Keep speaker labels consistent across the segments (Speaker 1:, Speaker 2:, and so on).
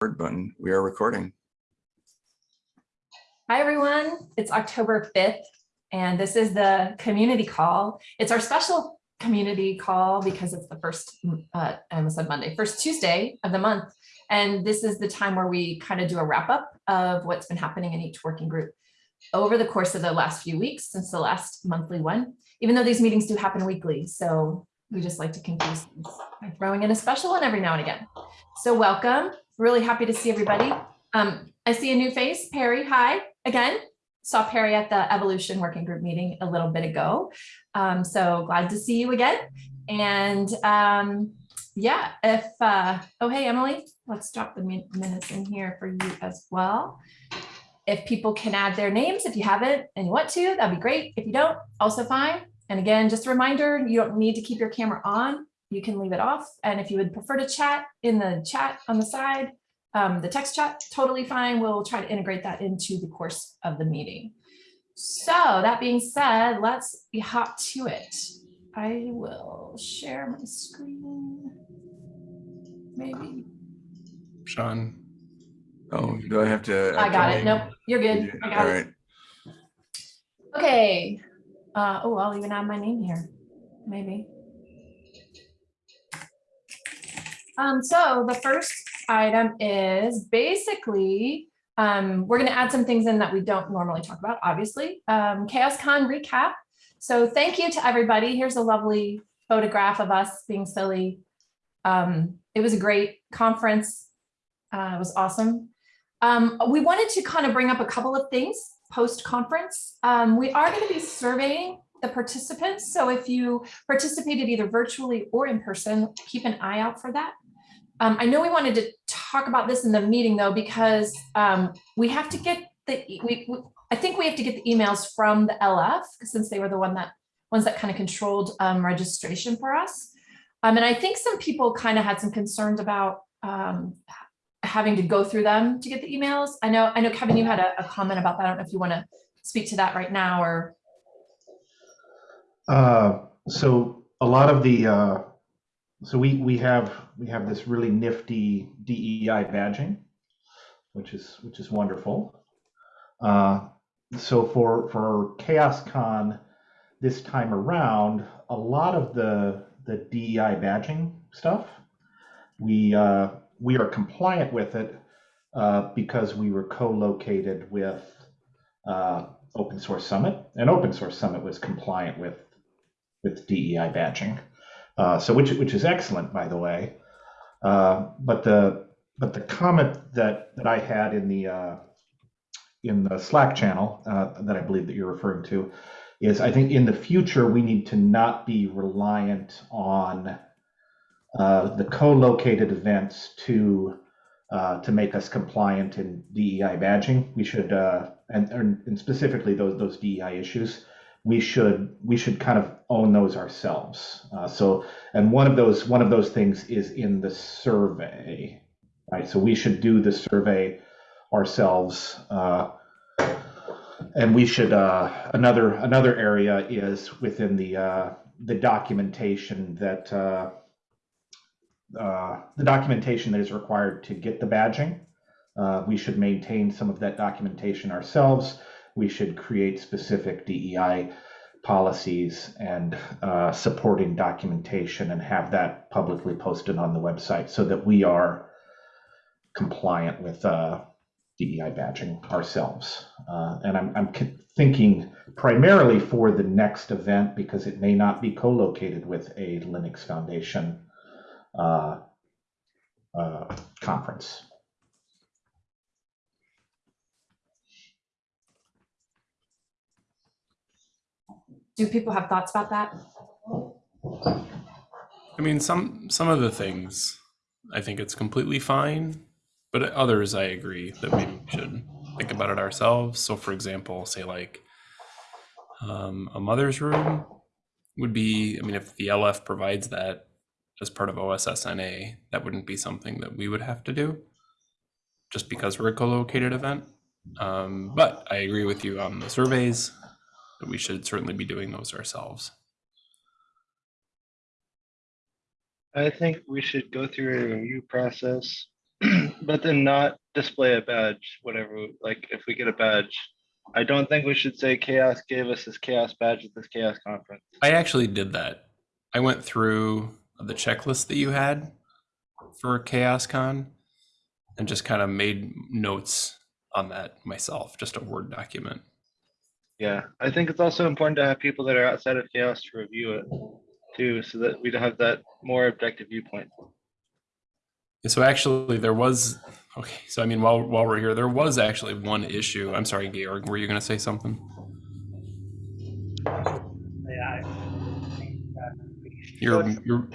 Speaker 1: record button. We are recording.
Speaker 2: Hi, everyone. It's October 5th, and this is the community call. It's our special community call because it's the first, uh, I almost said Monday, first Tuesday of the month. And this is the time where we kind of do a wrap up of what's been happening in each working group over the course of the last few weeks since the last monthly one, even though these meetings do happen weekly. So we just like to confuse by throwing in a special one every now and again. So welcome. Really happy to see everybody. Um, I see a new face, Perry. Hi again. Saw Perry at the Evolution Working Group meeting a little bit ago. Um, so glad to see you again. And um, yeah, if, uh, oh, hey, Emily, let's drop the min- minutes in here for you as well. If people can add their names, if you haven't and you want to, that'd be great. If you don't, also fine. And again, just a reminder, you don't need to keep your camera on. You can leave it off. And if you would prefer to chat in the chat on the side, um, the text chat, totally fine. We'll try to integrate that into the course of the meeting. So that being said, let's be hot to it. I will share my screen. Maybe.
Speaker 3: Sean,
Speaker 1: Oh, do I have to?
Speaker 2: I got it. Nope, you're good.
Speaker 1: You-
Speaker 2: I
Speaker 1: All
Speaker 2: got it.
Speaker 1: right.
Speaker 2: Okay. Uh, oh, I'll even add my name here, maybe. Um, so the first item is basically, um, we're gonna add some things in that we don't normally talk about, obviously. Um, ChaosCon recap. So thank you to everybody. Here's a lovely photograph of us being silly. Um, it was a great conference. Uh, it was awesome. Um, we wanted to kind of bring up a couple of things post-conference. Um, we are going to be surveying the participants. So if you participated either virtually or in person, keep an eye out for that. Um, I know we wanted to talk about this in the meeting though, because um, we have to get the, we, we- I think we have to get the emails from the LF since they were the one that, ones that kind of controlled um, registration for us. Um, and I think some people kind of had some concerns about um, having to go through them to get the emails. I know, I know Kevin, you had a, a comment about that. I don't know if you want to speak to that right now or,
Speaker 4: Uh, so a lot of the, uh, so we, we have, we have this really nifty DEI badging, which is, which is wonderful. Uh, so for, for ChaosCon this time around, a lot of the, the DEI badging stuff, we, uh, we are compliant with it, uh, because we were co-located with, uh, Open Source Summit, and Open Source Summit was compliant with with DEI badging. Uh, so which which is excellent, by the way. Uh, but the but the comment that that I had in the uh, in the Slack channel uh, that I believe that you're referring to is I think in the future we need to not be reliant on uh, the co-located events to to make us compliant in DEI badging. We should and, and specifically those those DEI issues we should we should kind of own those ourselves. Uh, so, and one of those one of those things is in the survey, right? So we should do the survey ourselves, uh, and we should uh, another another area is within the uh, the documentation that uh, uh, the documentation that is required to get the badging. Uh, we should maintain some of that documentation ourselves we should create specific DEI policies and uh, supporting documentation and have that publicly posted on the website so that we are compliant with uh, DEI badging ourselves. Uh, and I'm, I'm thinking primarily for the next event because it may not be co-located with a Linux Foundation uh, uh, conference.
Speaker 2: Do people have thoughts about that?
Speaker 3: I mean, some some of the things I think it's completely fine, but others I agree that we should think about it ourselves. So, for example, say like um, a mother's room would be. I mean, if the LF provides that as part of OSSNA, that wouldn't be something that we would have to do, just because we're a co-located event. Um, but I agree with you on the surveys that we should certainly be doing those ourselves.
Speaker 5: I think we should go through a review process but then not display a badge, whatever, like if we get a badge. I don't think we should say chaos gave us this chaos badge at this chaos conference.
Speaker 3: I actually did that. I went through the checklist that you had for ChaosCon and just kind of made notes on that myself, just a Word document.
Speaker 5: Yeah, I think it's also important to have people that are outside of chaos to review it too, so that we have that more objective viewpoint.
Speaker 3: So actually, there was okay. So I mean, while while we're here, there was actually one issue. I'm sorry, Georg. Were you going to say something?
Speaker 6: Yeah, I think
Speaker 3: You're you're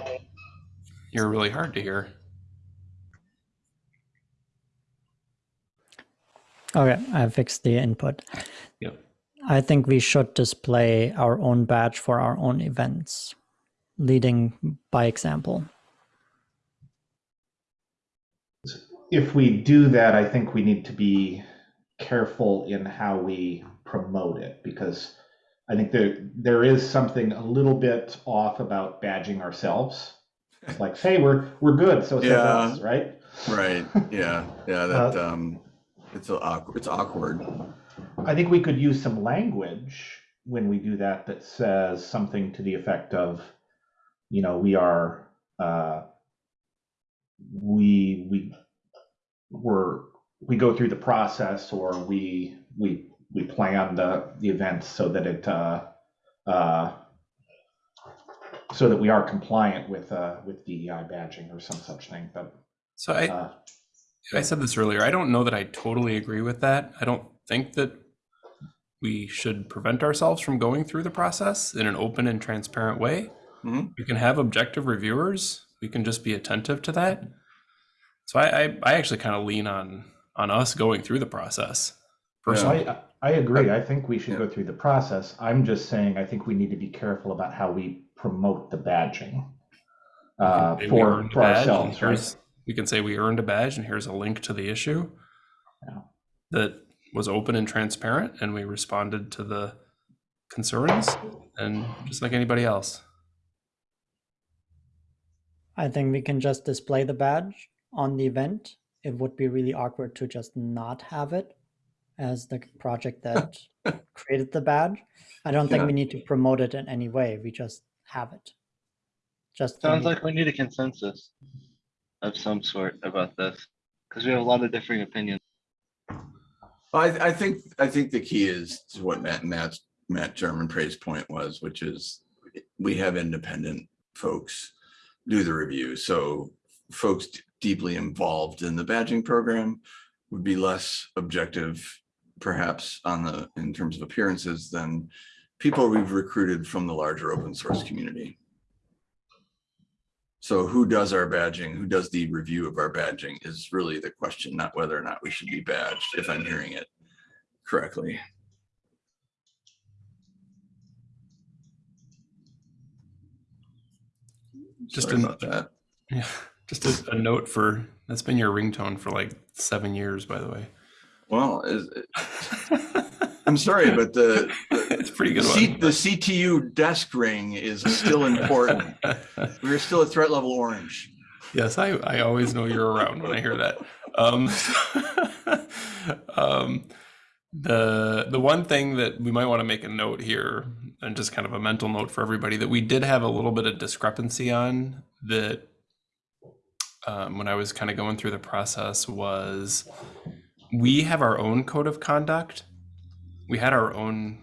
Speaker 3: you're really hard to hear.
Speaker 7: Okay, I fixed the input.
Speaker 3: Yep.
Speaker 7: I think we should display our own badge for our own events, leading by example.
Speaker 4: If we do that, I think we need to be careful in how we promote it because I think there there is something a little bit off about badging ourselves. It's like, hey, we're we're good, so say
Speaker 1: Yeah.
Speaker 4: less, right?
Speaker 1: Right, yeah, yeah, that, um, it's a awkward, it's awkward.
Speaker 4: I think we could use some language when we do that that says something to the effect of, you know, we are, uh, we we we're we go through the process or we we we plan the the event so that it uh, uh, so that we are compliant with uh, with DEI badging or some such thing. But
Speaker 3: So I
Speaker 4: uh,
Speaker 3: I said this earlier. I don't know that I totally agree with that. I don't think that we should prevent ourselves from going through the process in an open and transparent way.
Speaker 1: Mhm.
Speaker 3: We can have objective reviewers. We can just be attentive to that. So I I, I actually kind of lean on on us going through the process.
Speaker 4: So
Speaker 3: Personally,
Speaker 4: I, I agree. I think we should
Speaker 1: Yeah.
Speaker 4: go through the process. I'm just saying, I think we need to be careful about how we promote the badging uh, for,
Speaker 3: earned a
Speaker 4: for
Speaker 3: badge,
Speaker 4: ourselves,
Speaker 3: and
Speaker 4: right?
Speaker 3: here's- We can say we earned a badge, and here's a link to the issue
Speaker 4: Yeah.
Speaker 3: that was open and transparent, and we responded to the concerns, and just like anybody else.
Speaker 7: I think we can just display the badge on the event. It would be really awkward to just not have it as the project that created the badge. I don't think we need to promote it in any way. We just have it. Just
Speaker 5: Sounds like we need a consensus of some sort about this, because we have a lot of differing opinions.
Speaker 1: I, I think, I think the key is to what Matt, Matt Germonprez point was, which is we have independent folks do the review. So folks deeply involved in the badging program would be less objective perhaps on the, in terms of appearances than people we've recruited from the larger open source community. So who does our badging, who does the review of our badging is really the question, not whether or not we should be badged, if I'm hearing it correctly.
Speaker 3: Just
Speaker 1: Sorry about that.
Speaker 3: Yeah, just a, a note for that's been your ringtone for like seven years, by the way.
Speaker 1: Well, is, I'm sorry, but the,
Speaker 3: it's a pretty
Speaker 1: the,
Speaker 3: good
Speaker 1: C, the CTU desk ring is still important. We're still at threat level orange.
Speaker 3: Yes, I, I always know you're around when I hear that. Um, um, the the one thing that we might want to make a note here, and just kind of a mental note for everybody, that we did have a little bit of discrepancy on that um, when I was kind of going through the process was we have our own code of conduct. We had our own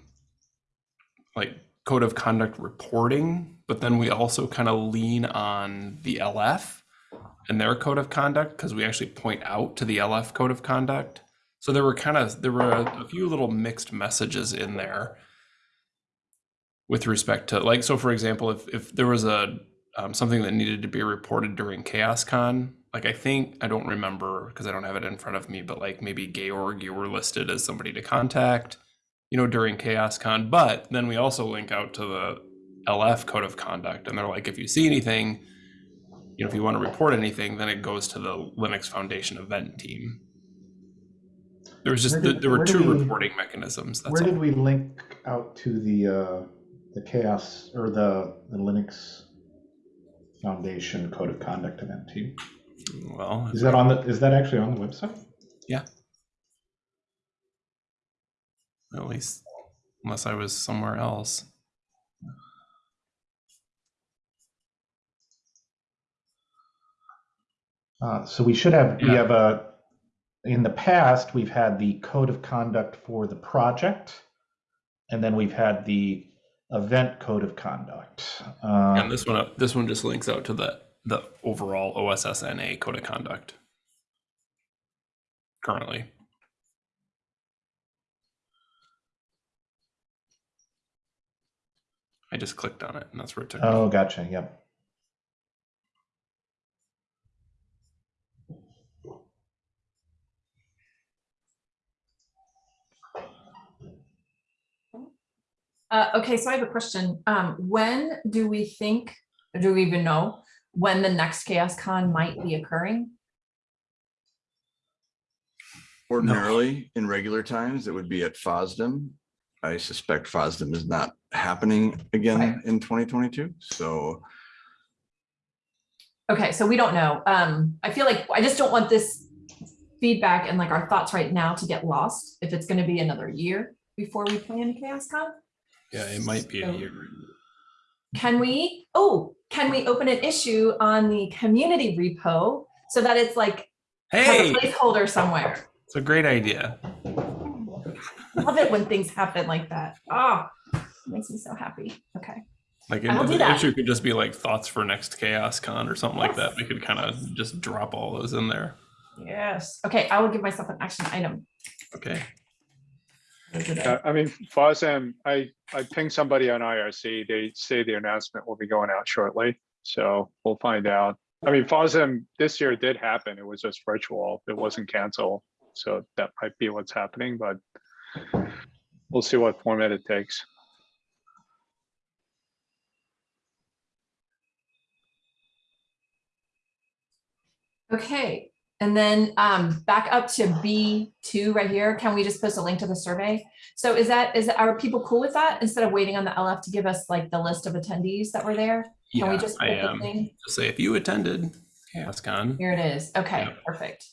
Speaker 3: like code of conduct reporting, but then we also kind of lean on the LF and their code of conduct because we actually point out to the LF code of conduct. So there were kind of there were a, a few little mixed messages in there with respect to like so for example if if there was a um, something that needed to be reported during ChaosCon like I think I don't remember because I don't have it in front of me but like maybe Georg you were listed as somebody to contact you know during ChaosCon but then we also link out to the LF code of conduct and they're like if you see anything you know if you want to report anything then it goes to the Linux Foundation event team there was just
Speaker 4: did-
Speaker 3: there were two
Speaker 4: we-
Speaker 3: reporting mechanisms that's
Speaker 4: Where
Speaker 3: all.
Speaker 4: did we link out to the uh, the chaos or the the Linux Foundation Code of Conduct event team?
Speaker 3: Well,
Speaker 4: Is that on the, is that actually on the website?
Speaker 3: At least unless I was somewhere else.
Speaker 4: Uh, so we should have, we have a, in the past, we've had the code of conduct for the project. And then we've had the event code of conduct. Uh,
Speaker 3: and this one, this one just links out to the the overall OSSNA code of conduct. Currently, I just clicked on it, and that's where it took me.
Speaker 4: oh, gotcha, yep.
Speaker 2: Uh, okay, so I have a question. Um, when do we think, or do we even know when the next Chaos Con might be occurring?
Speaker 1: Ordinarily, in regular times, it would be at FOSDEM. I suspect FOSDEM is not happening
Speaker 2: Right.
Speaker 1: again in twenty twenty-two, so
Speaker 2: Okay, so we don't know. Um, I feel like I just don't want this feedback and like our thoughts right now to get lost if it's gonna be another year before we plan Chaos Con.
Speaker 3: Yeah, it might be a year.
Speaker 2: Can we, oh, can we open an issue on the community repo so that it's like
Speaker 3: Hey,
Speaker 2: a placeholder somewhere?
Speaker 3: it's a great idea.
Speaker 2: Love it when things happen like that. Oh, makes me so happy. Okay.
Speaker 3: Like
Speaker 2: I will do
Speaker 3: the
Speaker 2: that.
Speaker 3: issue could just be like thoughts for next Chaos Con or something like that. We could kind of just drop all those in there.
Speaker 2: Yes. Okay, I will give myself an action item.
Speaker 3: Okay.
Speaker 8: Uh, I mean, FOSDEM, I, I pinged somebody on IRC. They say the announcement will be going out shortly. So we'll find out. I mean, FOSDEM this year did happen. It was just virtual. It wasn't canceled. So that might be what's happening, but we'll see what format it takes.
Speaker 2: Okay, and then um, back up to B two right here. Can we just post a link to the survey? So is that, is, are people cool with that? Instead of waiting on the LF to give us like the list of attendees that were there? Can we just
Speaker 3: I
Speaker 2: put the
Speaker 3: am.
Speaker 2: thing?
Speaker 3: Just say if you attended that's gone.
Speaker 2: Here it is. Okay,
Speaker 3: Yeah.
Speaker 2: perfect.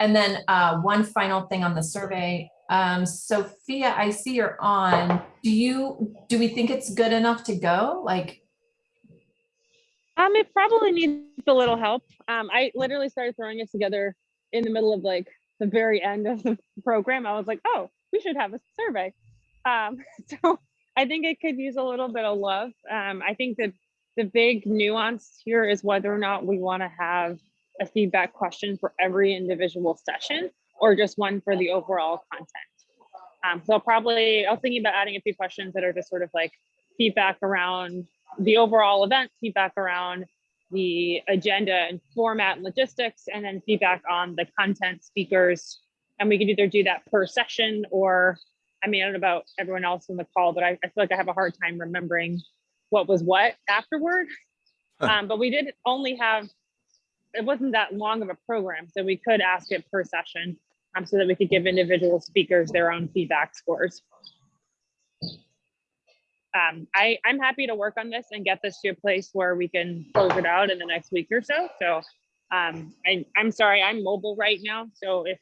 Speaker 2: And then uh, one final thing on the survey. Um, Sophia, I see you're on. Do you, do we think it's good enough to go? Like,
Speaker 9: Um, it probably needs a little help. Um, I literally started throwing it together in the middle of like the very end of the program. I was like, oh, we should have a survey. Um, so I think it could use a little bit of love. Um, I think that the big nuance here is whether or not we want to have a feedback question for every individual session or just one for the overall content. Um, so I'll probably, I was thinking about adding a few questions that are just sort of like feedback around the overall event, feedback around the agenda and format and logistics, and then feedback on the content speakers. And we could either do that per session or, I mean, I don't know about everyone else in the call, but I, I feel like I have a hard time remembering what was what afterward.
Speaker 1: Huh.
Speaker 9: Um, but we did only have, it wasn't that long of a program, so we could ask it per session um, so that we could give individual speakers their own feedback scores um, I, I'm happy to work on this and get this to a place where we can close it out in the next week or so. So um, I, I'm sorry, I'm mobile right now. So if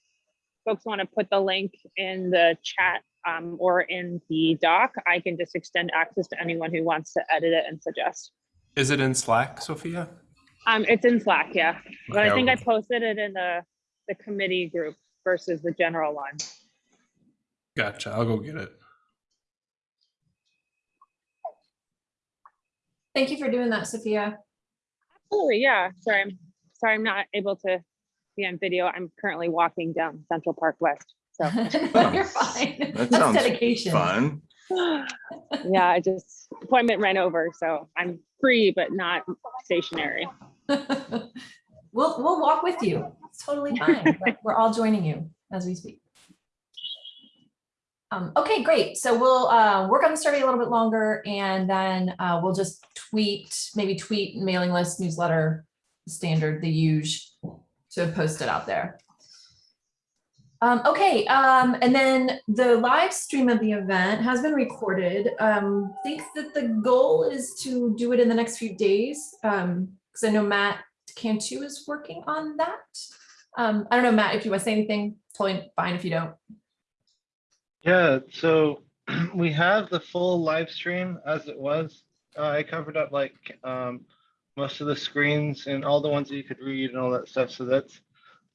Speaker 9: folks want to put the link in the chat um, or in the doc, I can just extend access to anyone who wants to edit it and suggest.
Speaker 3: Is it in Slack, Sophia?
Speaker 9: Um, it's in Slack, yeah. But
Speaker 3: Okay,
Speaker 9: I think I posted it in the, the committee group versus the general one.
Speaker 3: Gotcha. I'll go get it.
Speaker 2: Thank you for doing that, Sophia.
Speaker 9: Absolutely, yeah. Sorry, I'm sorry I'm not able to be on video. I'm currently walking down Central Park West. So
Speaker 2: No, You're fine.
Speaker 1: that
Speaker 2: That's
Speaker 1: sounds
Speaker 2: dedication.
Speaker 1: fun.
Speaker 9: yeah, I just appointment ran over, so I'm free but not stationary.
Speaker 2: We'll, we'll walk with you. It's totally fine. We're- We're all joining you as we speak. Um, okay, great. So we'll, uh, work on the survey a little bit longer and then, uh, we'll just tweet, maybe tweet, mailing list, newsletter, standard, the huge to post it out there. Um, okay, um, and then the live stream of the event has been recorded. Um, think that the goal is to do it in the next few days. Um, because I know Matt Cantu is working on that. Um, I don't know, Matt, if you want to say anything, totally fine if you don't.
Speaker 5: Yeah, so we have the full live stream as it was. Uh, I covered up like um, most of the screens and all the ones that you could read and all that stuff. So that's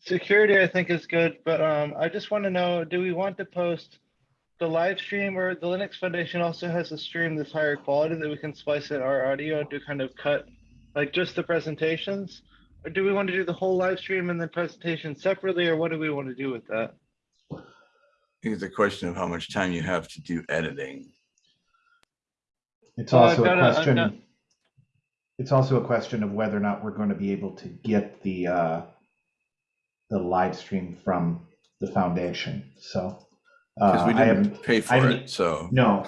Speaker 5: security, I think, is good. But um, I just want to know: Do we want to post the live stream, or the Linux Foundation also has a stream that's higher quality that we can splice in our audio to kind of cut like just the presentations? Or do we want to do the whole live stream and the presentation separately, or what do we want to do with that?
Speaker 1: I think it's a question of how much time you have to do editing.
Speaker 4: It's
Speaker 5: Well, I've
Speaker 4: also a
Speaker 5: got
Speaker 4: question.
Speaker 5: got-
Speaker 4: It's also a question of whether or not we're going to be able to get the uh, the live stream from the foundation. So
Speaker 1: Because
Speaker 4: uh,
Speaker 1: we
Speaker 4: I haven't
Speaker 1: didn't pay
Speaker 4: I
Speaker 1: for
Speaker 4: haven't-
Speaker 1: it, so.
Speaker 4: No,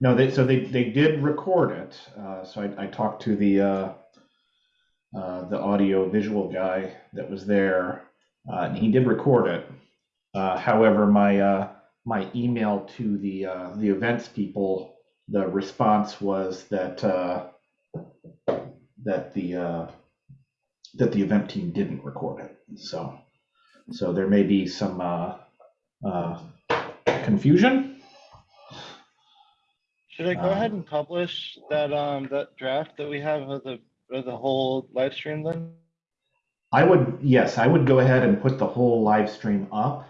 Speaker 4: no, they, so they, they did record it, uh, so I, I talked to the, uh, uh, the audio visual guy that was there, uh, and he did record it. Uh, however, my, uh, my email to the, uh, the events people, the response was that, uh, that the, uh, that the event team didn't record it, so, so there may be some, uh, uh, confusion.
Speaker 5: Should I go ahead
Speaker 4: Um,
Speaker 5: and publish that, um, that draft that we have of the, of the whole live stream then?
Speaker 4: I would, yes, I would go ahead and put the whole live stream up.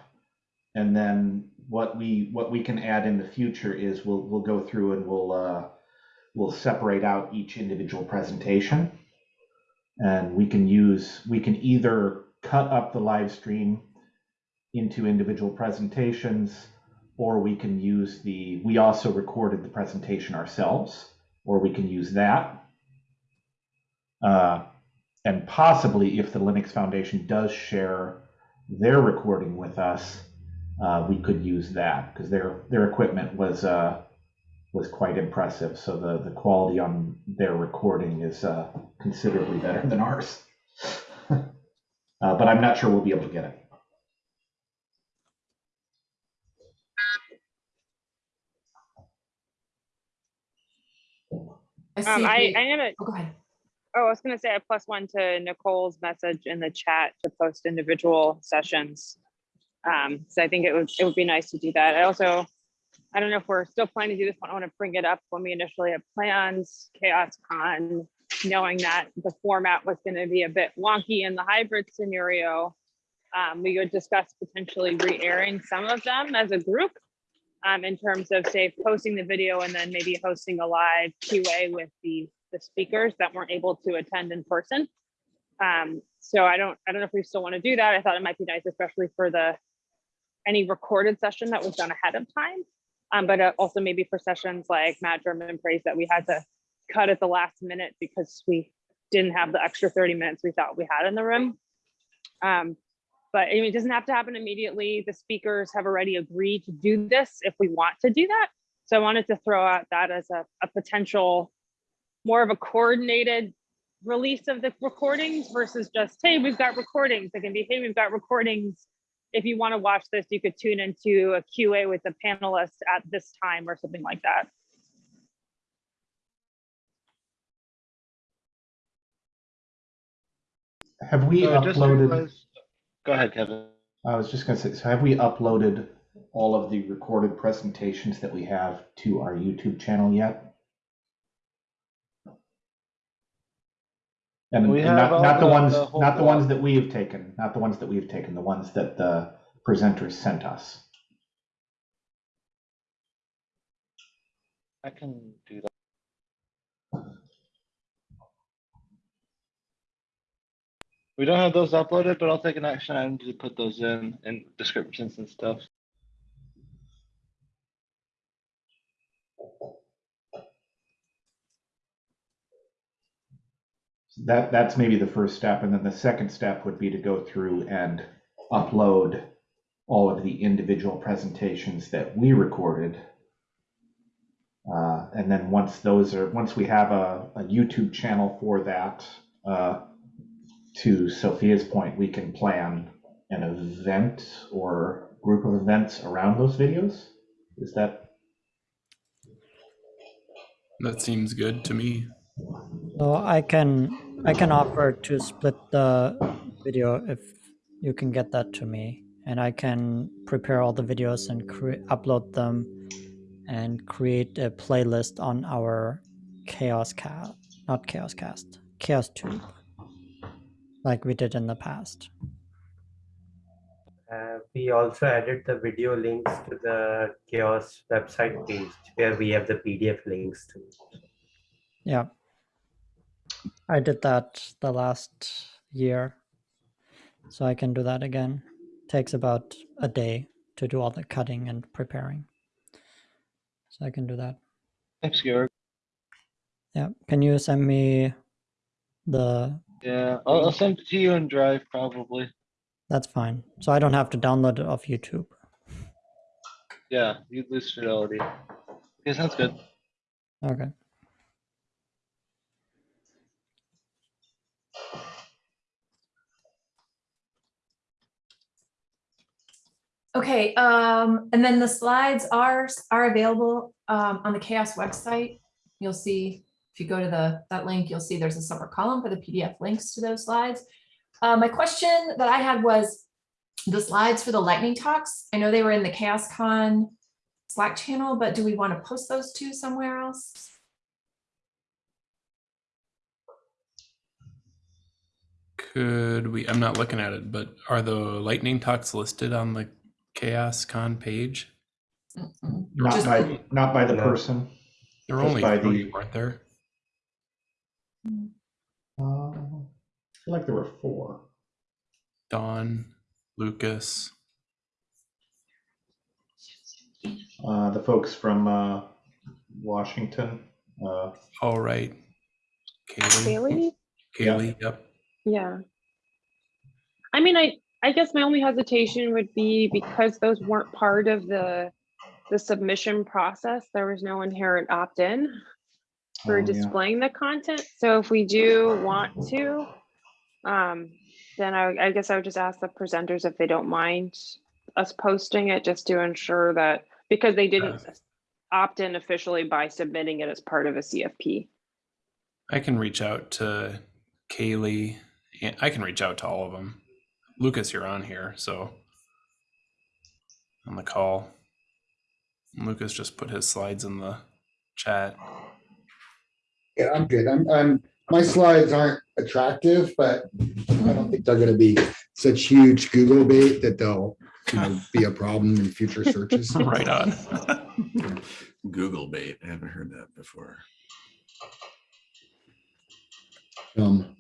Speaker 4: And then what we, what we can add in the future is we'll, we'll go through and we'll, uh, we'll separate out each individual presentation. And we can use, we can either cut up the live stream into individual presentations, or we can use the, we also recorded the presentation ourselves, or we can use that. Uh, and possibly if the Linux Foundation does share their recording with us, uh, we could use that because their their equipment was uh, was quite impressive. So the the quality on their recording is uh, considerably better than ours. uh, but I'm not sure we'll be able to get it.
Speaker 9: Um, I, I'm gonna,
Speaker 2: oh, Go ahead.
Speaker 9: oh, I was gonna say a plus one to Nicole's message in the chat to post individual sessions. Um, so I think it would, it would be nice to do that. I also, I don't know if we're still planning to do this but I want to bring it up when we initially had plans, Chaos Con, knowing that the format was going to be a bit wonky in the hybrid scenario. Um, we would discuss potentially re-airing some of them as a group um, in terms of say posting the video and then maybe hosting a live QA with the, the speakers that weren't able to attend in person. Um, so I don't, I don't know if we still want to do that. I thought it might be nice, especially for the any recorded session that was done ahead of time. Um, but uh, also maybe for sessions like Matt Germonprez that we had to cut at the last minute because we didn't have the extra 30 minutes we thought we had in the room. Um, but I mean, it doesn't have to happen immediately. The speakers have already agreed to do this if we want to do that. So I wanted to throw out that as a, a potential, more of a coordinated release of the recordings versus just, hey, we've got recordings. It can be, hey, we've got recordings. If you want to watch this, you could tune into a QA with the panelists at this time or something like that.
Speaker 4: Have we
Speaker 5: So
Speaker 4: uploaded?
Speaker 5: realize- Go ahead, Kevin.
Speaker 4: I was just going to say, so have we uploaded all of the recorded presentations that we have to our YouTube channel yet? And
Speaker 5: We
Speaker 4: and
Speaker 5: have
Speaker 4: not,
Speaker 5: all
Speaker 4: not the
Speaker 5: the-
Speaker 4: ones,
Speaker 5: the whole
Speaker 4: not the
Speaker 5: block.
Speaker 4: ones that we have taken, not the ones that we have taken, the ones that the presenters sent us.
Speaker 5: I can do that. We don't have those uploaded, but I'll take an action item to put those in, in descriptions and stuff.
Speaker 4: That, that's maybe the first step, and then the second step would be to go through and upload all of the individual presentations that we recorded. Uh, and then once those are, once we have a, a YouTube channel for that, uh, to Sophia's point, we can plan an event or group of events around those videos. Is that,
Speaker 3: That seems good to me.
Speaker 7: So I can I can offer to split the video if you can get that to me, and I can prepare all the videos and upload them, and create a playlist on our Chaos Cast, not Chaos Cast, Chaos Tube, like we did in the past.
Speaker 6: Uh, we also added the video links to the chaos website page where we have the PDF links to.
Speaker 7: Yeah. I did that the last year. So I can do that again. Takes about a day to do all the cutting and preparing. So I can do that.
Speaker 5: Thanks, Georg.
Speaker 7: Yeah. Can you send me the
Speaker 5: Yeah, I'll, I'll send it to you in Drive probably.
Speaker 7: that's fine. So I don't have to download it off YouTube.
Speaker 5: Yeah, you lose fidelity. Okay, sounds good.
Speaker 7: Okay.
Speaker 2: Okay, um, and then the slides are, are available, um, on the chaos website. You'll see, if you go to the, that link, you'll see there's a separate column for the PDF links to those slides. Uh, my question that I had was the slides for the lightning talks. I know they were in the Chaos Con Slack channel, but do we want to post those two somewhere else?
Speaker 3: Could we, I'm not looking at it, but are the lightning talks listed on the Chaos Con page?
Speaker 2: Mm-mm.
Speaker 4: Not
Speaker 2: Just-
Speaker 4: by, not by the
Speaker 6: No.
Speaker 4: person.
Speaker 3: There were only
Speaker 4: by
Speaker 3: three,
Speaker 4: the-
Speaker 3: weren't there?
Speaker 4: Uh, I feel like there were four.
Speaker 3: Don, Lucas,
Speaker 4: Uh, the folks from, uh, Washington, uh,
Speaker 3: all right. Kaylee,
Speaker 9: Bailey?
Speaker 3: Kaylee, yep.
Speaker 9: Yeah. I mean, I, I guess my only hesitation would be because those weren't part of the, the submission process, there was no inherent opt-in for
Speaker 4: Oh, yeah.
Speaker 9: displaying the content. So if we do want to, um, then I, I guess I would just ask the presenters if they don't mind us posting it just to ensure that, because they didn't opt in officially by submitting it as part of a CFP.
Speaker 3: I can reach out to Kaylee. and I can reach out to all of them. Lucas, you're on here, so on the call. Lucas just put his slides in the chat.
Speaker 10: Yeah, I'm good. I'm, I'm, my slides aren't attractive, but I don't think they're gonna be such huge Google bait that they'll, you know, be a problem in future searches.
Speaker 3: right on.
Speaker 1: Google bait. I haven't heard that before.
Speaker 10: Um,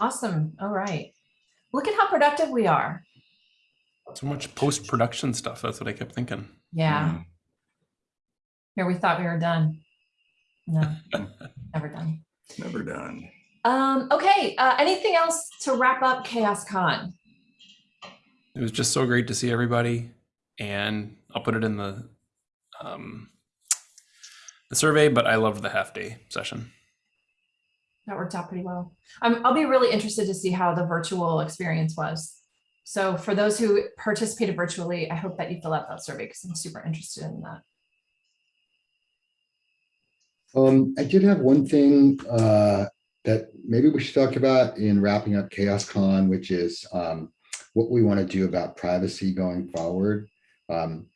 Speaker 2: Awesome. All right. Look at how productive we are.
Speaker 3: so much post production stuff. That's what I kept thinking.
Speaker 2: Yeah. Here we thought we were done. No, never done.
Speaker 1: Never done.
Speaker 2: Um, okay, uh, anything else to wrap up Chaos Con?
Speaker 3: It was just so great to see everybody, and I'll put it in the um, the survey. But I loved the half day session.
Speaker 2: That worked out pretty well. Um, I'll be really interested to see how the virtual experience was. So for those who participated virtually, I hope that you fill out that survey because I'm super interested in that.
Speaker 10: Um, I did have one thing, uh, that maybe we should talk about in wrapping up Chaos Con, which is, um, what we want to do about privacy going forward. Um,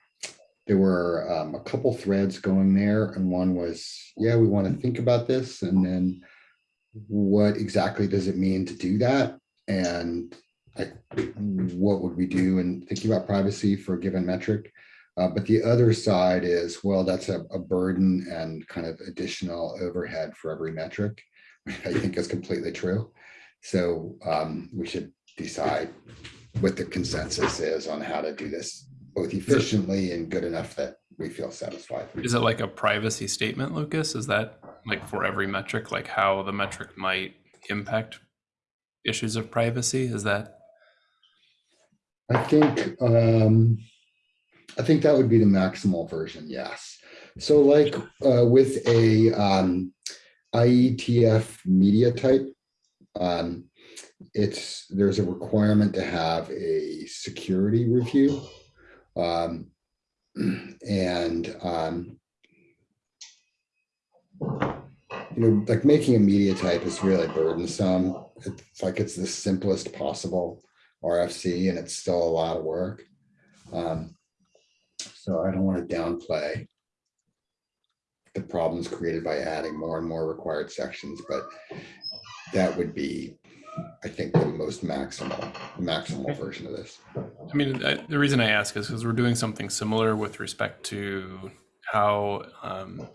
Speaker 10: there were, um, a couple threads going there and one was, yeah, we want to think about this and then what exactly does it mean to do that? And like, what would we do in thinking about privacy for a given metric? Uh, but the other side is, well, that's a, a burden and kind of additional overhead for every metric. I think is completely true. So um, we should decide what the consensus is on how to do this both efficiently and good enough that we feel satisfied.
Speaker 3: Is it like a privacy statement, Lucas? Is that like for every metric, like how the metric might impact issues of privacy? Is that
Speaker 10: I think, um, I think that would be the maximal version, yes. So like, uh, with a, um, IETF media type um, it's, there's a requirement to have a security review. Um, and, um, you know, like making a media type is really burdensome. It's like it's the simplest possible RFC and it's still a lot of work. Um, so I don't want to downplay the problems created by adding more and more required sections, but that would be, I think, the most maximal, maximal version of this.
Speaker 3: I mean, I, the reason I ask is because we're doing something similar with respect to how um,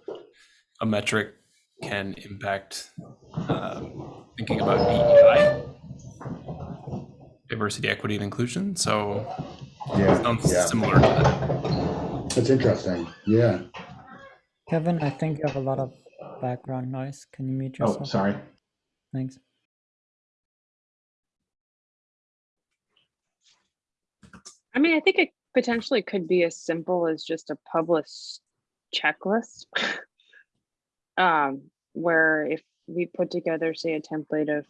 Speaker 3: a metric can impact um, thinking about DEI, diversity, equity, and inclusion. So it
Speaker 10: Yeah,
Speaker 3: sounds
Speaker 10: yeah,
Speaker 3: similar to that.
Speaker 10: that's interesting. Yeah.
Speaker 7: Kevin, I think you have a lot of background noise. Can you mute yourself?
Speaker 4: Oh,
Speaker 7: yourself?
Speaker 4: sorry.
Speaker 7: Thanks.
Speaker 9: I mean, I think it potentially could be as simple as just a published checklist. um, where if we put together, say, a template of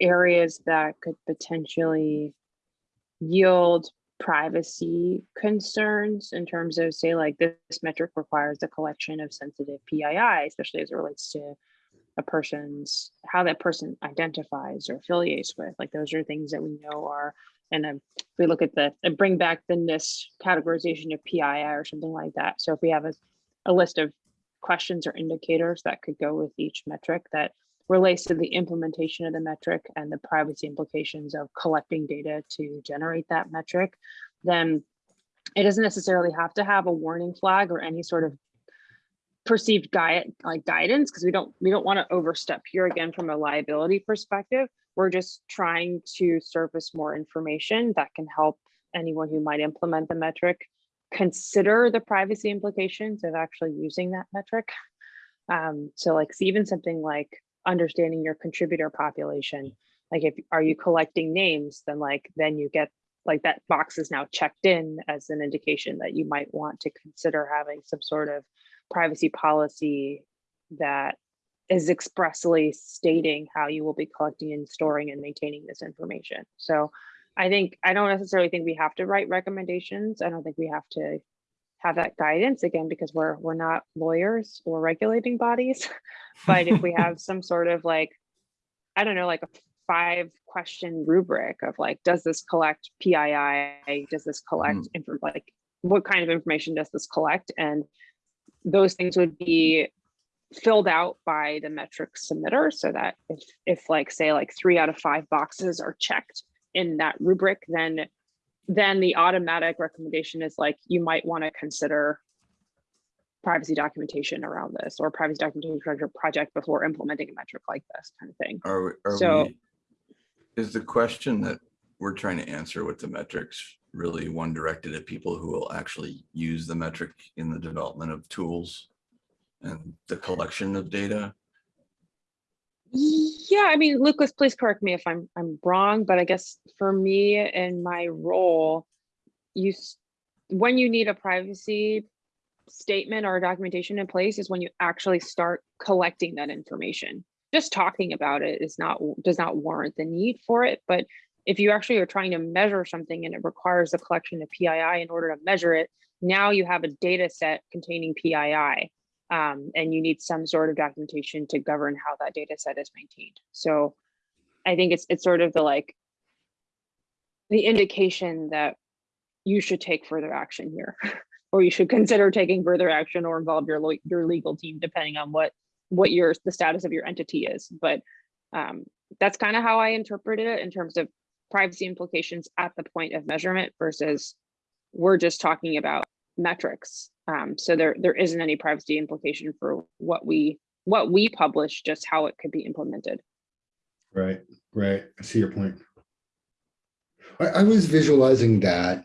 Speaker 9: areas that could potentially yield privacy concerns in terms of say like this metric requires the collection of sensitive PII, especially as it relates to a person's how that person identifies or affiliates with. Like those are things that we know are and if we look at the bring back the NIST categorization of PII or something like that. So if we have a, a list of questions or indicators that could go with each metric that relates to the implementation of the metric and the privacy implications of collecting data to generate that metric, then it doesn't necessarily have to have a warning flag or any sort of perceived guide like guidance because we don't we don't want to overstep here again from a liability perspective. We're just trying to surface more information that can help anyone who might implement the metric consider the privacy implications of actually using that metric um, so like even something like understanding your contributor population like if are you collecting names then like then you get like that box is now checked in as an indication that you might want to consider having some sort of privacy policy that is expressly stating how you will be collecting and storing and maintaining this information. So I think, I don't necessarily think we have to write recommendations. I don't think we have to have that guidance again, because we're, we're not lawyers or regulating bodies. But if we have some sort of like, I don't know, like a five question rubric of like, does this collect PII? Does this collect, mm. info like, what kind of information does this collect? And those things would be filled out by the metric submitter so that if, if like say like three out of five boxes are checked in that rubric, then then the automatic recommendation is like you might want to consider privacy documentation around this or privacy documentation project- project before implementing a metric like this kind of thing.
Speaker 1: Are, we- are
Speaker 9: So-
Speaker 1: we, is the question that we're trying to answer with the metrics really one directed at people who will actually use the metric in the development of tools and the collection of data?
Speaker 9: Yeah, I mean, Lucas, please correct me if I'm I'm wrong, but I guess for me and my role, you when you need a privacy statement or documentation in place is when you actually start collecting that information. Just talking about it is not does not warrant the need for it, but if you actually are trying to measure something and it requires the collection of PII in order to measure it, now you have a data set containing PII um, and you need some sort of documentation to govern how that data set is maintained. So I think it's it's sort of the like the indication that you should take further action here, or you should consider taking further action or involve your your legal team depending on what what your the status of your entity is. But um, that's kind of how I interpreted it in terms of privacy implications at the point of measurement versus we're just talking about metrics. Um, so there there isn't any privacy implication for what we what we publish, just how it could be implemented.
Speaker 10: Right, right. I see your point. I, I was visualizing that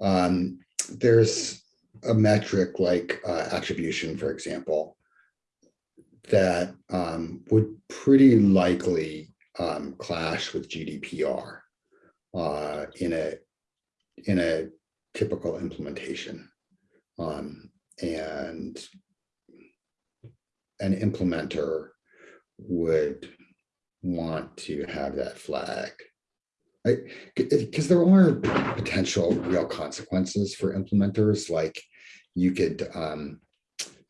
Speaker 10: um, there's a metric like uh, attribution, for example, that um, would pretty likely um, clash with GDPR uh, in a in a typical implementation. Um, and an implementer would want to have that flag Because there are potential real consequences for implementers, like you could um,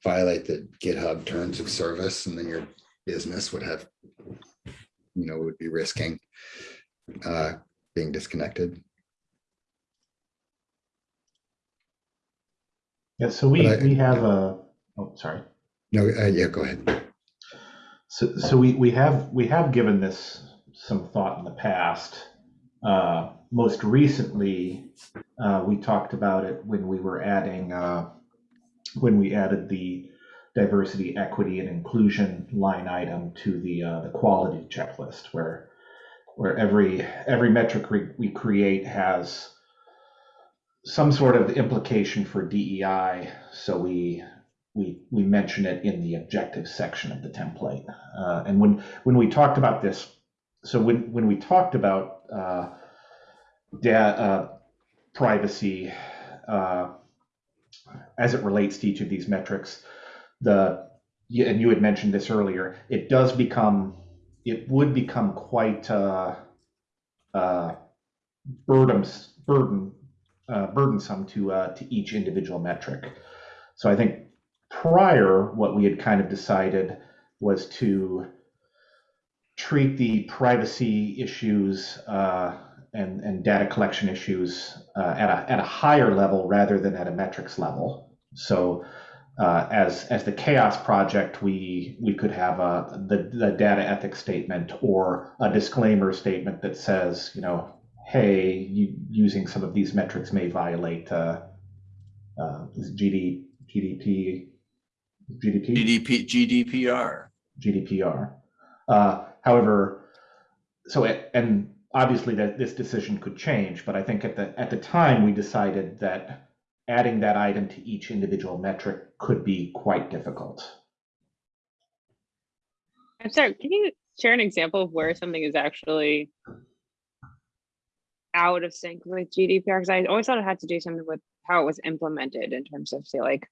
Speaker 10: violate the GitHub terms of service and then your business would have, you know, would be risking uh, being disconnected.
Speaker 4: Yeah, so we,
Speaker 10: I-
Speaker 4: we have a, oh, sorry.
Speaker 10: No, uh, yeah, go ahead.
Speaker 4: So, so we, we have, we have given this some thought in the past. Uh, Most recently, uh, we talked about it when we were adding, uh, when we added the diversity, equity, and inclusion line item to the, uh, the quality checklist, where, where every, every metric we, we create has some sort of implication for DEI, so we, we, we mention it in the objective section of the template. Uh, and when, when we talked about this, so when, when we talked about uh, da, uh, privacy uh, as it relates to each of these metrics, the and you had mentioned this earlier, it does become, it would become quite uh, uh, burdens, burden, uh, burdensome to uh, to each individual metric. So I think prior, what we had kind of decided was to treat the privacy issues uh, and, and data collection issues uh, at, a, at a higher level rather than at a metrics level. So uh, as, as the CHAOSS project, we, we could have a, the, the data ethics statement or a disclaimer statement that says, you know, hey, you, using some of these metrics may violate uh, uh, GD, GDP, GDP,
Speaker 1: GDP, GDPR.
Speaker 4: GDPR. Uh, however, so it, and obviously that this decision could change, but I think at the at the time we decided that adding that item to each individual metric could be quite difficult.
Speaker 9: I'm sorry, can you share an example of where something is actually out of sync with GDPR? Because I always thought it had to do something with how it was implemented in terms of say like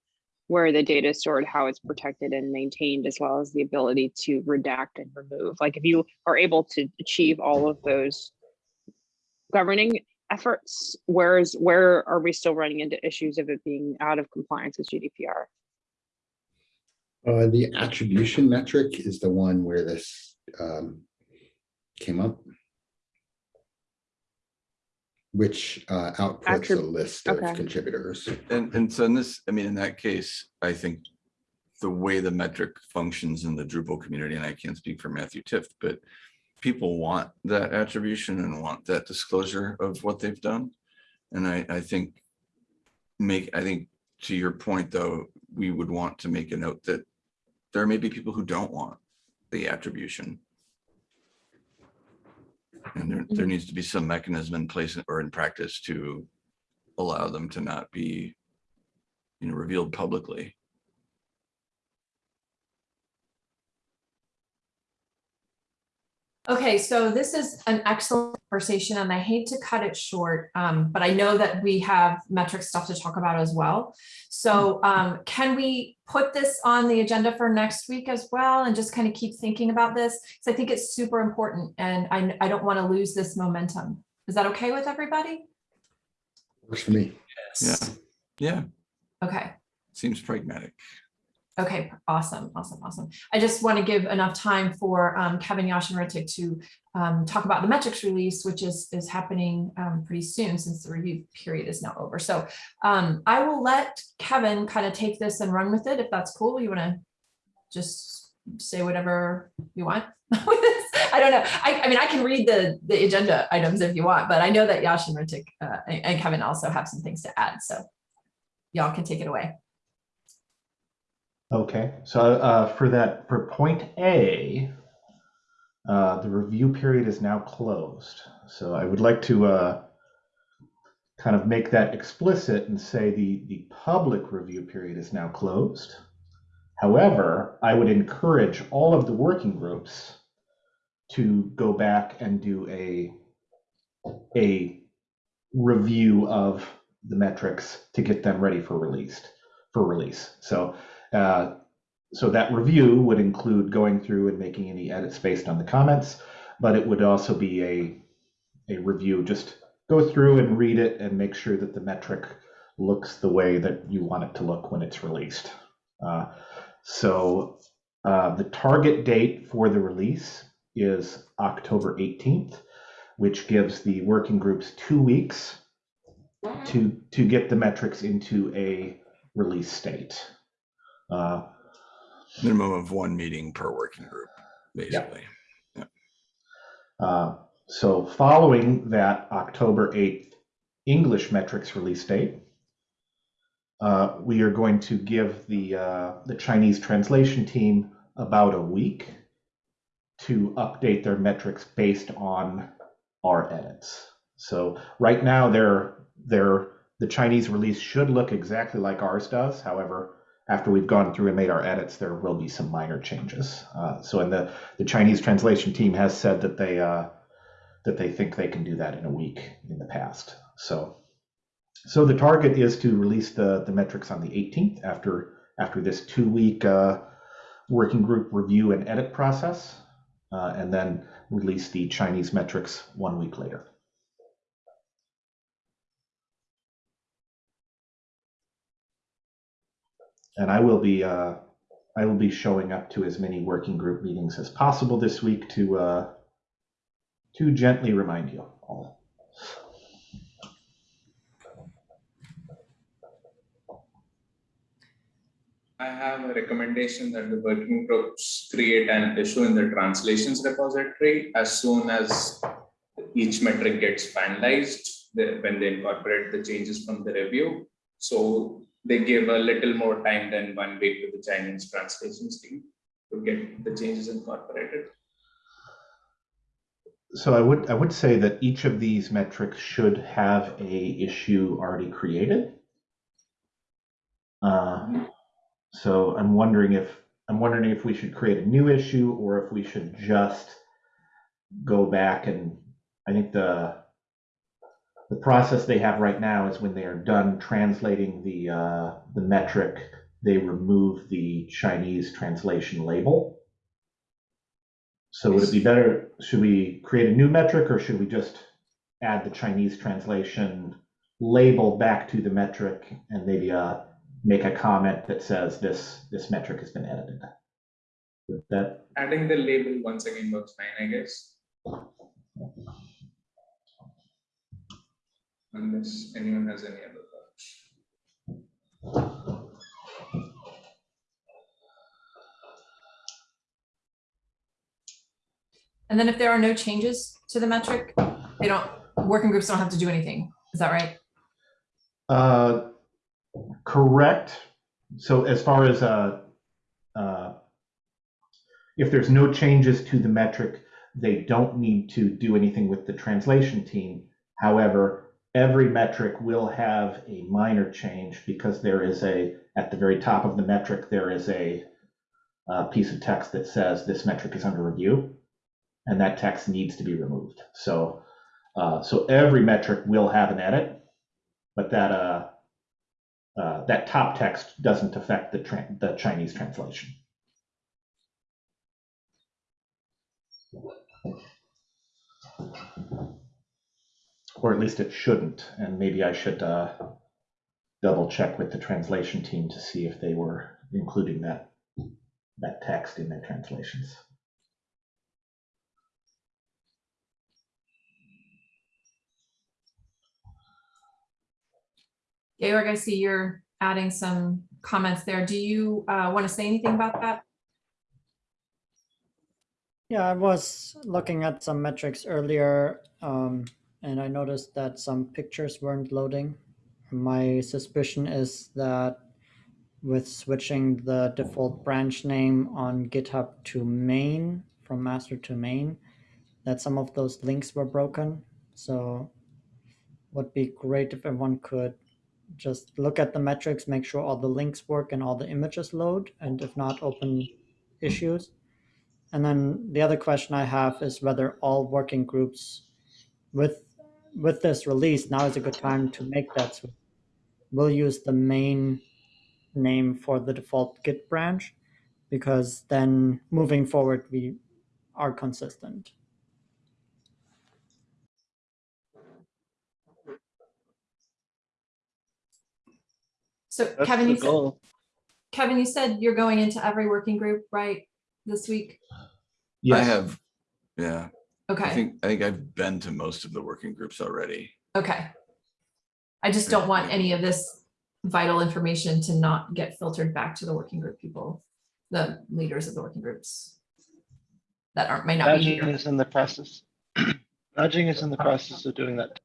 Speaker 9: where the data is stored, how it's protected and maintained, as well as the ability to redact and remove. Like if you are able to achieve all of those governing efforts, where's where are we still running into issues of it being out of compliance with GDPR?
Speaker 10: Uh, the attribution metric is the one where this um, came up. Which uh, outputs a
Speaker 9: Attrib-
Speaker 10: list of contributors.
Speaker 1: And, and so in this, I mean, in that case, I think the way the metric functions in the Drupal community, and I can't speak for Matthew Tift, but people want that attribution and want that disclosure of what they've done. And I, I think make, I think to your point, though, we would want to make a note that there may be people who don't want the attribution. And there, there mm-hmm. needs to be some mechanism in place or in practice to allow them to not be, you know, revealed publicly.
Speaker 2: Okay, so this is an excellent conversation and I hate to cut it short, um, but I know that we have metric stuff to talk about as well. So um, can we put this on the agenda for next week as well and just kind of keep thinking about this? Because I think it's super important and I, I don't want to lose this momentum. Is that okay with everybody?
Speaker 10: Works for me.
Speaker 3: Yes.
Speaker 1: Yeah,
Speaker 2: Okay.
Speaker 1: seems pragmatic.
Speaker 2: Okay, awesome, awesome, awesome. I just want to give enough time for um, Kevin Yashin to um, talk about the metrics release, which is is happening um, pretty soon since the review period is now over. So um, I will let Kevin kind of take this and run with it if that's cool. You want to just say whatever you want with this? I don't know. I, I mean, I can read the the agenda items if you want, but I know that Ritik uh, and, and Kevin also have some things to add. So y'all can take it away.
Speaker 4: Okay, so uh, for that, for point A, uh, the review period is now closed. So I would like to uh, kind of make that explicit and say the, the public review period is now closed. However, I would encourage all of the working groups to go back and do a, a review of the metrics to get them ready for released for release. So uh, so that review would include going through and making any edits based on the comments, but it would also be a, a review, just go through and read it and make sure that the metric looks the way that you want it to look when it's released. Uh, so uh, the target date for the release is October 18th, which gives the working groups two weeks to to get the metrics into a release state. Uh,
Speaker 1: Minimum of one meeting per working group, basically.
Speaker 4: uh, so following that October 8th English metrics release date, uh, we are going to give the uh, the Chinese translation team about a week to update their metrics based on our edits. So right now, they're they're the Chinese release should look exactly like ours does. However, after we've gone through and made our edits, there will be some minor changes. Uh, so, and the the Chinese translation team has said that they uh, that they think they can do that in a week in the past. So, so the target is to release the the metrics on the 18th after after this two week uh, working group review and edit process, uh, and then release the Chinese metrics one week later. And I will be uh, I will be showing up to as many working group meetings as possible this week to uh, to gently remind you all.
Speaker 11: I have a recommendation that the working groups create an issue in the translations repository as soon as each metric gets finalized, when they incorporate the changes from the review. So they give a little more time than one week to the Chinese translations team to get the changes incorporated.
Speaker 4: So I would I would say that each of these metrics should have a issue already created. Uh, so I'm wondering if I'm wondering if we should create a new issue or if we should just go back and I think the the process they have right now is when they are done translating the uh, the metric, they remove the Chinese translation label. So would it be better, should we create a new metric or should we just add the Chinese translation label back to the metric and maybe uh, make a comment that says this this metric has been edited? Would that
Speaker 11: Adding the label once again works fine, I guess. Unless anyone has any other thoughts.
Speaker 2: And then if there are no changes to the metric, they don't, working groups don't have to do anything. Is that right?
Speaker 4: Uh, correct. So as far as uh, uh, if there's no changes to the metric, they don't need to do anything with the translation team. However, every metric will have a minor change because there is a at the very top of the metric there is a, uh piece of text that says this metric is under review, and that text needs to be removed. So uh, so every metric will have an edit, but that uh, uh, that top text doesn't affect the the Chinese translation. Or at least it shouldn't, and maybe I should uh, double check with the translation team to see if they were including that that text in their translations.
Speaker 2: Georg, I see you're adding some comments there. Do you uh, want to say anything about that?
Speaker 7: Yeah, I was looking at some metrics earlier, um, and I noticed that some pictures weren't loading. My suspicion is that with switching the default branch name on GitHub to main, from master to main, that some of those links were broken. So would be great if everyone could just look at the metrics, make sure all the links work and all the images load, and if not, open issues. And then the other question I have is whether all working groups with with this release, now is a good time to make that switch. We'll use the main name for the default Git branch, because then moving forward we are consistent.
Speaker 2: So
Speaker 5: That's
Speaker 2: Kevin, you said. Kevin, you said you're going into every working group, right, this week?
Speaker 4: Yes.
Speaker 1: I have, yeah, I
Speaker 2: Okay,
Speaker 1: think, I think I've been to most of the working groups already.
Speaker 2: okay. I just don't want any of this vital information to not get filtered back to the working group people, the leaders of the working groups. That aren't, may not be
Speaker 5: Nudging
Speaker 2: here.
Speaker 5: is in the process. Nudging is in the process of doing that.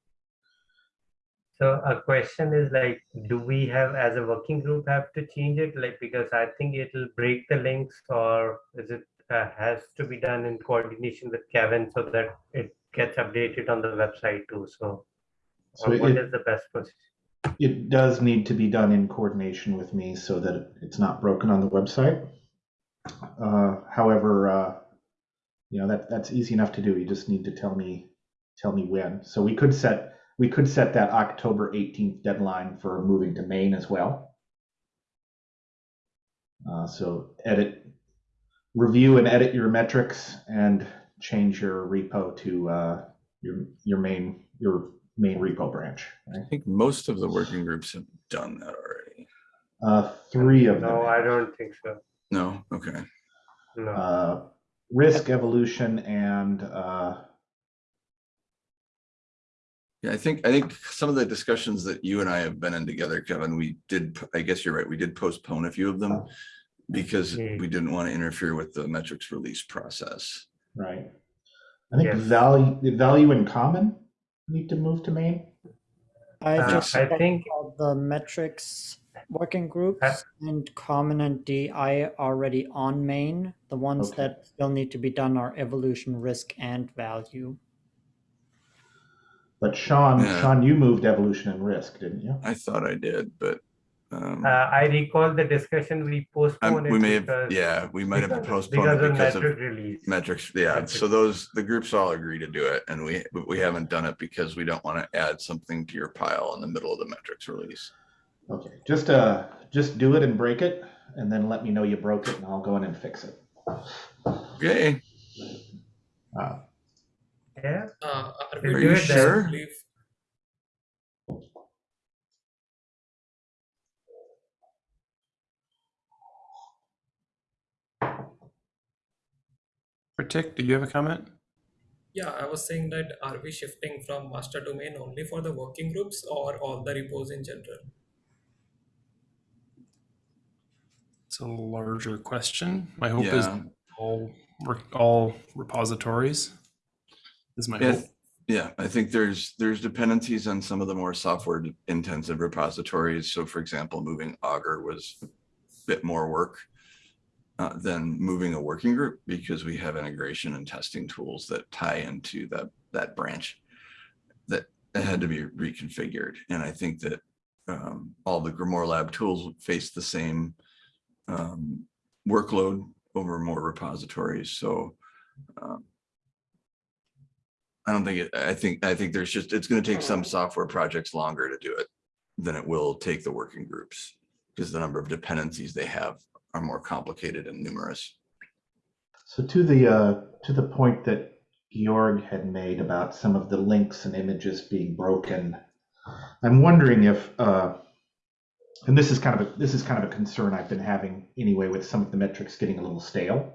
Speaker 6: So a question is like, do we have, as a working group, have to change it? Like, because I think it'll break the links or is it, uh, has to be done in coordination with Kevin so that it gets updated on the website too, so.
Speaker 4: So
Speaker 6: or What is the best process?
Speaker 4: It does need to be done in coordination with me so that it's not broken on the website. Uh, However, uh, you know, that, that's easy enough to do. You just need to tell me, tell me when. So we could set, we could set that October 18th deadline for moving to main as well. Uh, So edit, review and edit your metrics and change your repo to uh, your, your main, your main repo branch. right?
Speaker 1: I think most of the working groups have done that already.
Speaker 4: Uh, three of them.
Speaker 6: No, I don't think so.
Speaker 1: No, okay.
Speaker 6: No.
Speaker 4: Uh, risk evolution and uh,
Speaker 1: Yeah, I think, I think some of the discussions that you and I have been in together, Kevin, we did, I guess you're right, we did postpone a few of them because
Speaker 6: Hmm.
Speaker 1: we didn't want to interfere with the metrics release process.
Speaker 4: right. I think
Speaker 6: Yes.
Speaker 4: value, value in common need to move to main.
Speaker 7: I
Speaker 6: Uh,
Speaker 7: just
Speaker 6: I think-
Speaker 7: the metrics working groups
Speaker 6: Uh,
Speaker 7: and common and DI already on main. The ones
Speaker 4: Okay.
Speaker 7: that still need to be done are evolution, risk, and value.
Speaker 4: But Sean,
Speaker 1: Yeah.
Speaker 4: Sean, you moved evolution and risk, didn't you?
Speaker 1: I thought I did, but um,
Speaker 6: Uh, I recall the discussion we
Speaker 1: I'm-
Speaker 6: postponed.
Speaker 1: we may have, yeah, we might have
Speaker 6: because-
Speaker 1: postponed it
Speaker 6: Because of
Speaker 1: because of
Speaker 6: release.
Speaker 1: metrics. Yeah, so those, the groups all agree to do it and we, we haven't done it because we don't want to add something to your pile in the middle of the metrics release.
Speaker 4: Okay, just uh, just do it and break it, and then let me know you broke it, and I'll go in and fix it.
Speaker 1: Okay,
Speaker 4: Uh,
Speaker 6: Yeah,
Speaker 12: Uh, are
Speaker 6: Are
Speaker 12: we
Speaker 6: you
Speaker 12: doing
Speaker 1: sure?
Speaker 3: Pratik, do you have a comment?
Speaker 12: Yeah, I was saying that are we shifting from master to main only for the working groups or all the repos in general?
Speaker 3: It's a larger question. My hope is
Speaker 1: Yeah.
Speaker 3: all re- all repositories is my
Speaker 1: Yeah,
Speaker 3: hope.
Speaker 1: yeah, I think there's, there's dependencies on some of the more software intensive repositories. So for example, moving Augur was a bit more work uh, than moving a working group because we have integration and testing tools that tie into that, that branch that had to be reconfigured. And I think that um, all the GrimoireLab tools face the same um, workload over more repositories. So um, I don't think it, I think, I think there's just, it's gonna take some software projects longer to do it than it will take the working groups. Because the number of dependencies they have are more complicated and numerous.
Speaker 4: So to the uh, to the point that Georg had made about some of the links and images being broken, I'm wondering if, uh, and this is kind of a this is kind of a concern I've been having anyway with some of the metrics getting a little stale.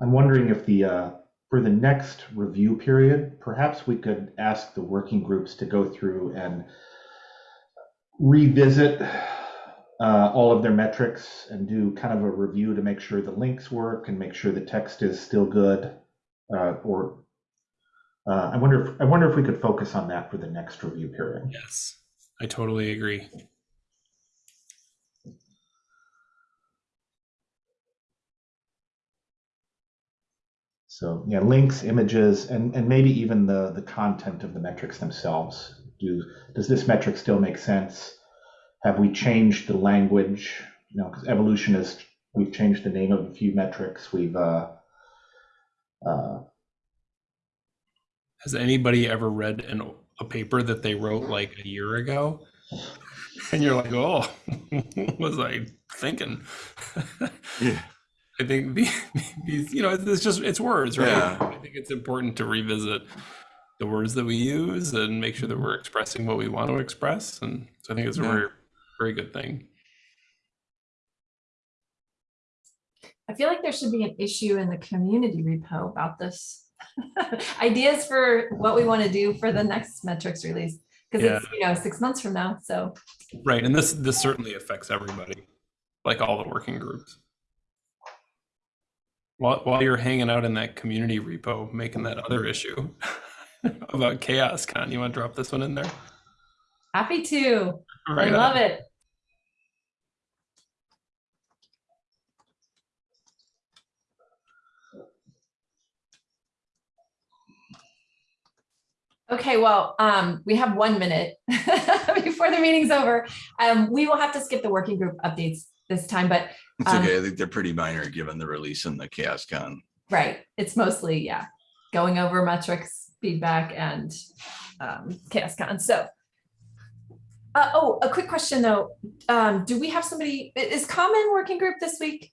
Speaker 4: I'm wondering if the uh, for the next review period, perhaps we could ask the working groups to go through and revisit uh, all of their metrics and do kind of a review to make sure the links work and make sure the text is still good. Uh, or uh, I wonder if I wonder if we could focus on that for the next review period.
Speaker 3: Yes, I totally agree.
Speaker 4: So yeah, links, images, and and maybe even the the content of the metrics themselves. Do does this metric still make sense? Have we changed the language? You know, because evolution is we've changed the name of a few metrics. We've uh, uh,
Speaker 3: Has anybody ever read an, a paper that they wrote like a year ago? And you're like, oh, what was I thinking?
Speaker 1: Yeah.
Speaker 3: I think the, these, you know, it's, it's just it's words, right?
Speaker 1: Yeah.
Speaker 3: I think it's important to revisit the words that we use and make sure that we're expressing what we want to express. And so I think it's
Speaker 1: Yeah.
Speaker 3: very, very good thing.
Speaker 2: I feel like there should be an issue in the community repo about this. Ideas for what we want to do for the next metrics release, because it's, you know, six months from now, so.
Speaker 3: Right. And this this certainly affects everybody, like all the working groups. While while you're hanging out in that community repo making that other issue about CHAOSScon, you want to drop this one in there?
Speaker 2: Happy to. I
Speaker 3: Right on.
Speaker 2: love it. Okay, well, um, we have one minute before the meeting's over. Um, we will have to skip the working group updates this time, but
Speaker 1: It's
Speaker 2: Um,
Speaker 1: okay. I think they're pretty minor given the release and the CHAOSScon.
Speaker 2: right, it's mostly, yeah, going over metrics, feedback and um, CHAOSScon. So uh, oh, a quick question though. Um, do we have somebody, is common working group this week?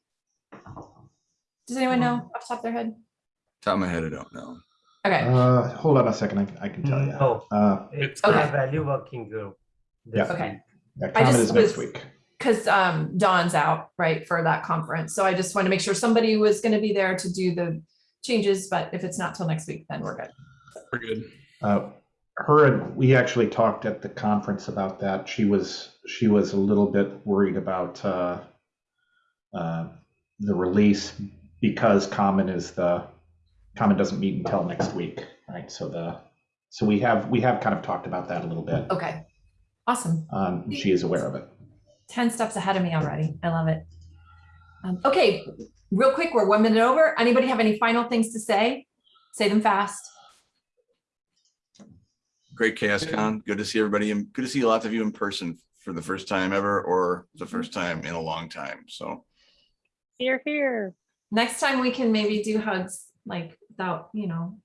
Speaker 2: Does anyone know off the top of their head?
Speaker 1: Top of my head, I don't know.
Speaker 2: Okay,
Speaker 4: Uh, hold on a second, I, I can tell you.
Speaker 6: No,
Speaker 4: Uh,
Speaker 6: it's
Speaker 2: Okay.
Speaker 6: a value working group.
Speaker 4: Yeah.
Speaker 6: this
Speaker 2: Okay.
Speaker 6: week.
Speaker 4: yeah,
Speaker 2: I
Speaker 4: comment
Speaker 2: just
Speaker 4: is next
Speaker 2: was-
Speaker 4: week.
Speaker 2: because um, Dawn's out, right, for that conference. So I just want to make sure somebody was going to be there to do the changes, but if it's not till next week, then we're good.
Speaker 3: We're good.
Speaker 4: Uh, her and we actually talked at the conference about that. She was she was a little bit worried about uh, uh, the release because Common is the Common doesn't meet until next week, right? So the so we have we have kind of talked about that a little bit.
Speaker 2: Okay, awesome.
Speaker 4: Um, she is aware of it.
Speaker 2: 10 steps ahead of me already. I love it. Um, okay, real quick, we're one minute over. Anybody have any final things to say? Say them fast.
Speaker 1: Great CHAOSScon. Good to see everybody and good to see lots of you in person for the first time ever or the first time in a long time. So
Speaker 9: Here, here.
Speaker 2: Next time we can maybe do hugs like without, you know,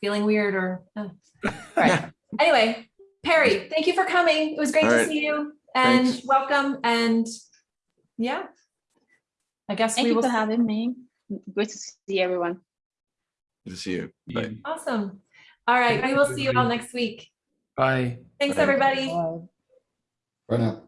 Speaker 2: feeling weird or. uh. All right. Anyway, Perry, thank you for coming. It was great
Speaker 1: All
Speaker 2: to
Speaker 1: right.
Speaker 2: see you and
Speaker 1: Thanks.
Speaker 2: welcome and yeah. I guess
Speaker 9: Thank
Speaker 2: we
Speaker 9: you
Speaker 2: will.
Speaker 9: for having me. Great to see everyone.
Speaker 1: good to see you. Bye.
Speaker 2: Awesome. All right, we will see you all next week.
Speaker 3: Bye.
Speaker 2: Thanks,
Speaker 1: Bye.
Speaker 2: everybody.
Speaker 10: Bye now.